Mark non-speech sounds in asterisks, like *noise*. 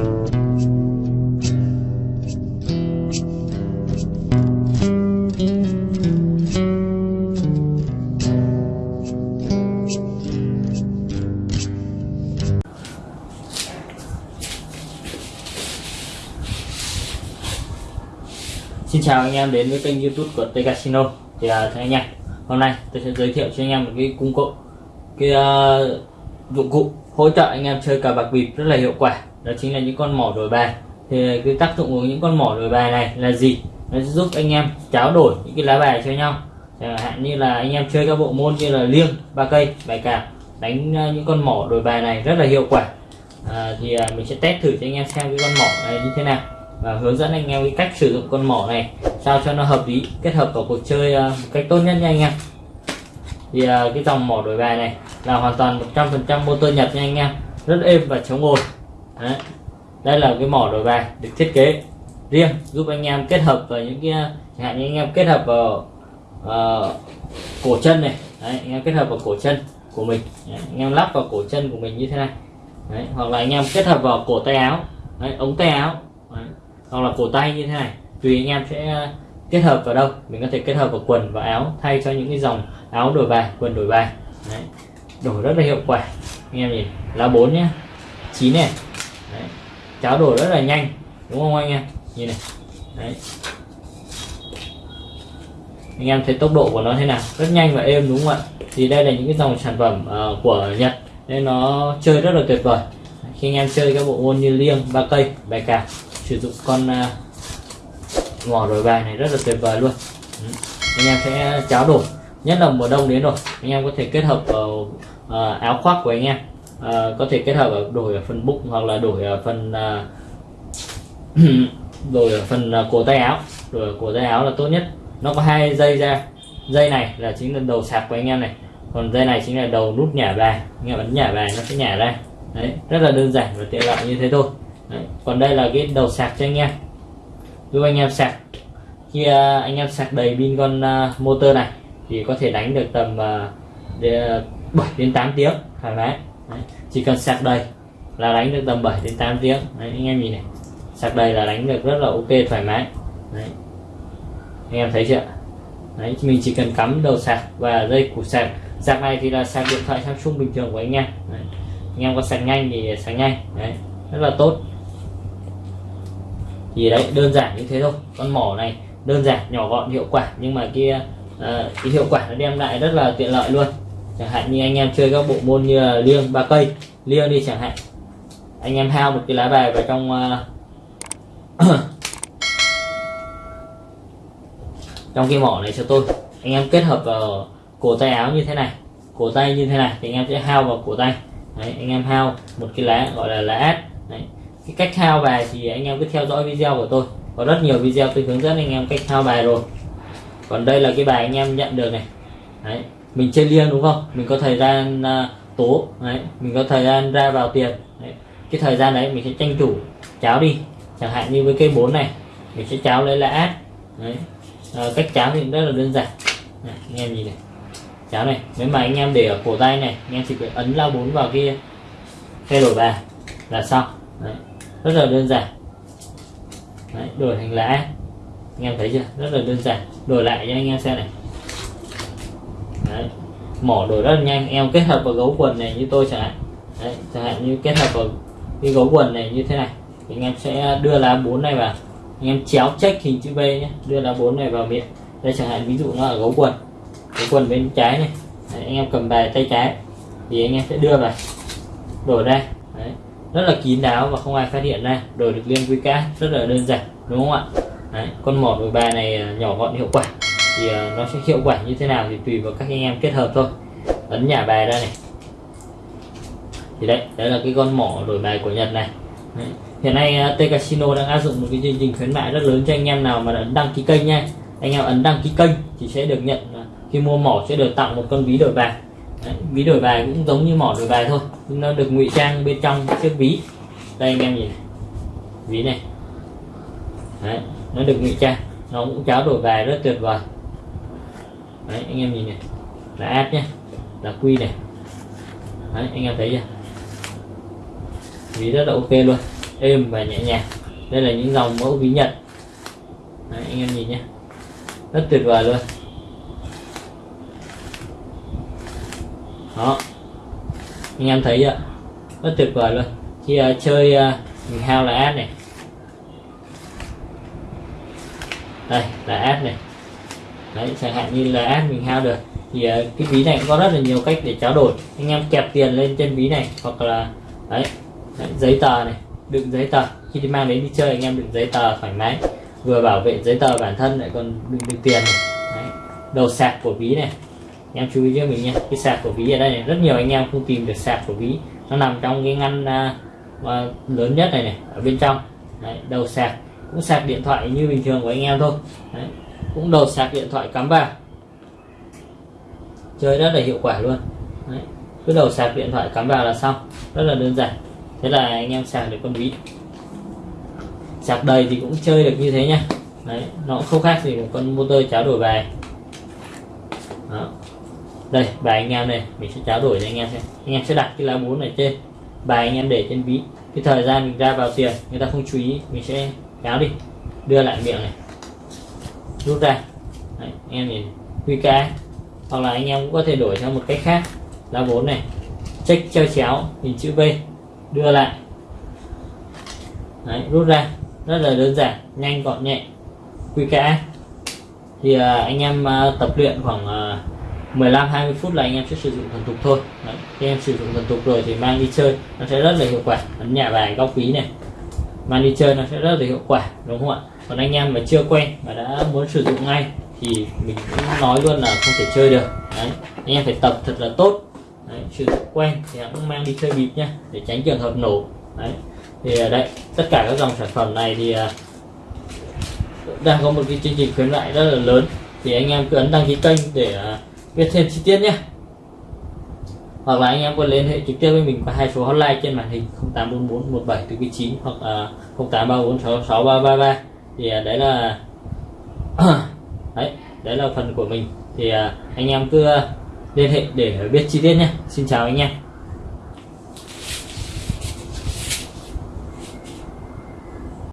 Xin chào anh em đến với kênh youtube của tây Casino. Thì à, thưa anh em hôm nay tôi sẽ giới thiệu cho anh em một cái công cụ cái uh, dụng cụ hỗ trợ anh em chơi cờ bạc bịp rất là hiệu quả đó chính là những con mỏ đổi bài. Thì cái tác dụng của những con mỏ đổi bài này là gì? Nó sẽ giúp anh em tráo đổi những cái lá bài cho nhau. Chẳng hạn như là anh em chơi các bộ môn như là liêng ba cây bài cào đánh ờ, những con mỏ đổi bài này rất là hiệu quả. À, thì à, mình sẽ test thử cho anh em xem cái con mỏ này như thế nào và hướng dẫn anh em cái cách sử dụng con mỏ này sao cho nó hợp lý kết hợp vào cuộc chơi ờ, một cách tốt nhất nha anh em. Thì à, cái dòng mỏ đổi bài này là hoàn toàn 100% motor Nhật nha anh em. Rất êm và chống ồn. Đấy. đây là cái mỏ đổi bài được thiết kế riêng giúp anh em kết hợp vào những cái chẳng hạn như anh em kết hợp vào uh, cổ chân này. Đấy, anh em kết hợp vào cổ chân của mình. Đấy, anh em lắp vào cổ chân của mình như thế này. Đấy, hoặc là anh em kết hợp vào cổ tay áo. Đấy, ống tay áo. Đấy hoặc là cổ tay như thế này. Tùy anh em sẽ ờ, kết hợp vào đâu. Mình có thể kết hợp vào quần và áo thay cho những cái dòng áo đổi bài quần đổi bài. Đấy. đổi rất là hiệu quả. Anh em nhìn lá 4 nhé 9 này. Đấy. cháo đổi rất là nhanh đúng không anh em? Nhìn này. Đấy. anh em thấy tốc độ của nó thế nào? Rất nhanh và êm đúng không ạ? Thì đây là những cái dòng sản phẩm uh, của Nhật. Nên nó chơi rất là tuyệt vời. Khi anh em chơi các bộ môn như liêng ba cây bài cào sử dụng con ờ, uh, mỏ đổi bài này rất là tuyệt vời luôn. Ừ. anh em sẽ cháo đổi nhất là mùa đông đến rồi. Anh em có thể kết hợp vào uh, áo khoác của anh em à, có thể kết hợp ở đổi ở phần bụng hoặc là đổi ở phần à, *clears throat* đổi ở phần à, cổ tay áo. Đổi ở cổ tay áo là tốt nhất. Nó có hai dây ra. Dây này là chính là đầu sạc của anh em này. Còn dây này chính là đầu nút nhả bài. Anh em ấn nhả bài nó sẽ nhả ra. Đấy rất là đơn giản và tiện lợi như thế thôi. Đấy. còn đây là cái đầu sạc cho anh em. Giúp anh em sạc. Khi à, anh em sạc đầy pin con à, motor này thì có thể đánh được tầm uh, 7 đến 8 tiếng thoải mái. Đấy. chỉ cần sạc đầy là đánh được tầm 7 đến 8 tiếng Đấy, anh em nhìn này sạc đầy là đánh được rất là ok thoải mái Đấy. anh em thấy chưa Đấy, mình chỉ cần cắm đầu sạc và dây củ sạc sạc này thì là sạc điện thoại Samsung bình thường của anh em Đấy. anh em có sạc nhanh thì sạc nhanh Đấy. rất là tốt thì đấy đơn giản như thế thôi con mỏ này đơn giản nhỏ gọn hiệu quả nhưng mà kia uh, cái hiệu quả nó đem lại rất là tiện lợi luôn chẳng hạn như anh em chơi các bộ môn như là liêng ba cây. Liêng đi chẳng hạn. Anh em hao một cái lá bài vào trong uh, *clears throat* trong cái mỏ này cho tôi. Anh em kết hợp vào cổ tay áo như thế này cổ tay như thế này thì anh em sẽ hao vào cổ tay. Đấy, anh em hao một cái lá gọi là lá át đấy cái cách thao bài thì anh em cứ theo dõi video của tôi. Có rất nhiều video tôi hướng dẫn anh em cách thao bài rồi. Còn đây là cái bài anh em nhận được này. Đấy mình chơi liêng đúng không? Mình có thời gian uh, tố đấy mình có thời gian ra vào tiền đấy. cái thời gian đấy mình sẽ tranh thủ cháo đi. Chẳng hạn như với cây 4 này mình sẽ cháo lấy là át đấy. À, cách cháo thì rất là đơn giản. Này, anh em nhìn này. Cháo này nếu mà anh em để ở cổ tay này anh em chỉ phải ấn lao bốn vào kia thay đổi bà là xong. Đấy rất là đơn giản. Đấy, đổi thành lá anh em thấy chưa? Rất là đơn giản. Đổi lại cho anh em xem này. Đấy. mỏ đổi rất là nhanh. Em kết hợp vào gấu quần này như tôi chẳng hạn. Đấy, chẳng hạn như kết hợp vào cái gấu quần này như thế này. Thì anh em sẽ đưa lá bốn này vào. Anh em chéo check hình chữ V nhé. Đưa lá bốn này vào miệng. Đây chẳng hạn ví dụ nó ở gấu quần. Gấu quần bên trái này. Đấy, anh em cầm bài tay trái. Thì anh em sẽ đưa vào. Đổi đây, Đấy. Rất là kín đáo và không ai phát hiện ra. Đổi được liên quy cá rất là đơn giản. Đúng không ạ? Đấy, con mỏ đổi bài này à, nhỏ gọn hiệu quả thì ờ, nó sẽ hiệu quả như thế nào thì tùy vào các anh em kết hợp thôi. Ấn nhả bài ra này. Thì đấy đấy là cái con mỏ đổi bài của Nhật này. Đấy. hiện nay ờ, T Casino đang áp dụng một cái chương trình khuyến mại rất lớn cho anh em nào mà đã đăng ký kênh nha. Anh em ấn đăng ký kênh thì sẽ được nhận ờ, khi mua mỏ sẽ được tặng một con ví đổi bài. Đấy, ví đổi bài cũng giống như mỏ đổi bài thôi nhưng nó được ngụy trang bên trong chiếc ví. Đây anh em nhìn ví này. Đấy, nó được ngụy trang. Nó cũng cháo đổi bài rất tuyệt vời. Đấy, anh em nhìn này. Là ad nhé là quy này. Đấy, anh em thấy chưa? Ví rất là ok luôn. Êm và nhẹ nhàng. Đây là những dòng mẫu ví nhật. Đấy, anh em nhìn nhé rất tuyệt vời luôn. Đó. Anh em thấy ạ rất tuyệt vời luôn. Khi uh, chơi uh, mình hao là ad này. Đây là ad này đấy chẳng hạn như là ad mình hao được thì uh, cái ví này cũng có rất là nhiều cách để trao đổi. Anh em kẹp tiền lên trên ví này hoặc là đấy, đấy giấy tờ này đựng giấy tờ. Khi đi mang đến đi chơi anh em đựng giấy tờ thoải mái. Vừa bảo vệ giấy tờ bản thân lại còn đựng được tiền này. Đấy. đầu sạc của ví này. Anh em chú ý cho mình nha cái sạc của ví ở đây này rất nhiều anh em không tìm được sạc của ví nó nằm trong cái ngăn uh, lớn nhất này này ở bên trong. Đấy, đầu sạc. Cũng sạc điện thoại như bình thường của anh em thôi. Đấy cũng đầu sạc điện thoại cắm vào. Chơi rất là hiệu quả luôn. Đấy. cứ đầu sạc điện thoại cắm vào là xong. Rất là đơn giản. Thế là anh em sạc được con ví sạc đầy thì cũng chơi được như thế nhá. Đấy, nó cũng không khác gì một con motor cháo đổi bài. Đó. đây, bài anh em này, mình sẽ cháo đổi cho anh em xem. Anh em sẽ đặt cái lá bốn này trên. Bài anh em để trên ví cái thời gian mình ra vào tiền, người ta không chú ý, mình sẽ kéo đi. Đưa lại miệng này rút ra Đấy, anh em nhìn QK hoặc là anh em cũng có thể đổi sang một cách khác. Lá bốn này. Check treo chéo hình chữ V. Đưa lại. Đấy, rút ra. Rất là đơn giản. Nhanh gọn nhẹ. QK thì à, anh em à, tập luyện khoảng à, 15 20 phút là anh em sẽ sử dụng thuần thục thôi. Đấy. khi em sử dụng thuần thục rồi thì mang đi chơi. Nó sẽ rất là hiệu quả. Ấn nhà bài góc ví này mang đi chơi nó sẽ rất là hiệu quả, đúng không ạ còn anh em mà chưa quen mà đã muốn sử dụng ngay thì mình cũng nói luôn là không thể chơi được Đấy. anh em phải tập thật là tốt Đấy. sử dụng quen thì cũng mang đi chơi bịp nhé để tránh trường hợp nổ Đấy. thì à, đây, tất cả các dòng sản phẩm này thì à, đang có một cái chương trình khuyến mại rất là lớn thì anh em cứ ấn đăng ký kênh để à, biết thêm chi tiết nhé hoặc là anh em có liên hệ trực tiếp với mình qua hai số hotline trên màn hình 0844 17 từ 9 hoặc uh, 0834 66333 thì uh, đấy là *coughs* đấy đấy là phần của mình. Thì uh, anh em cứ uh, liên hệ để biết chi tiết nhé. Xin chào anh em.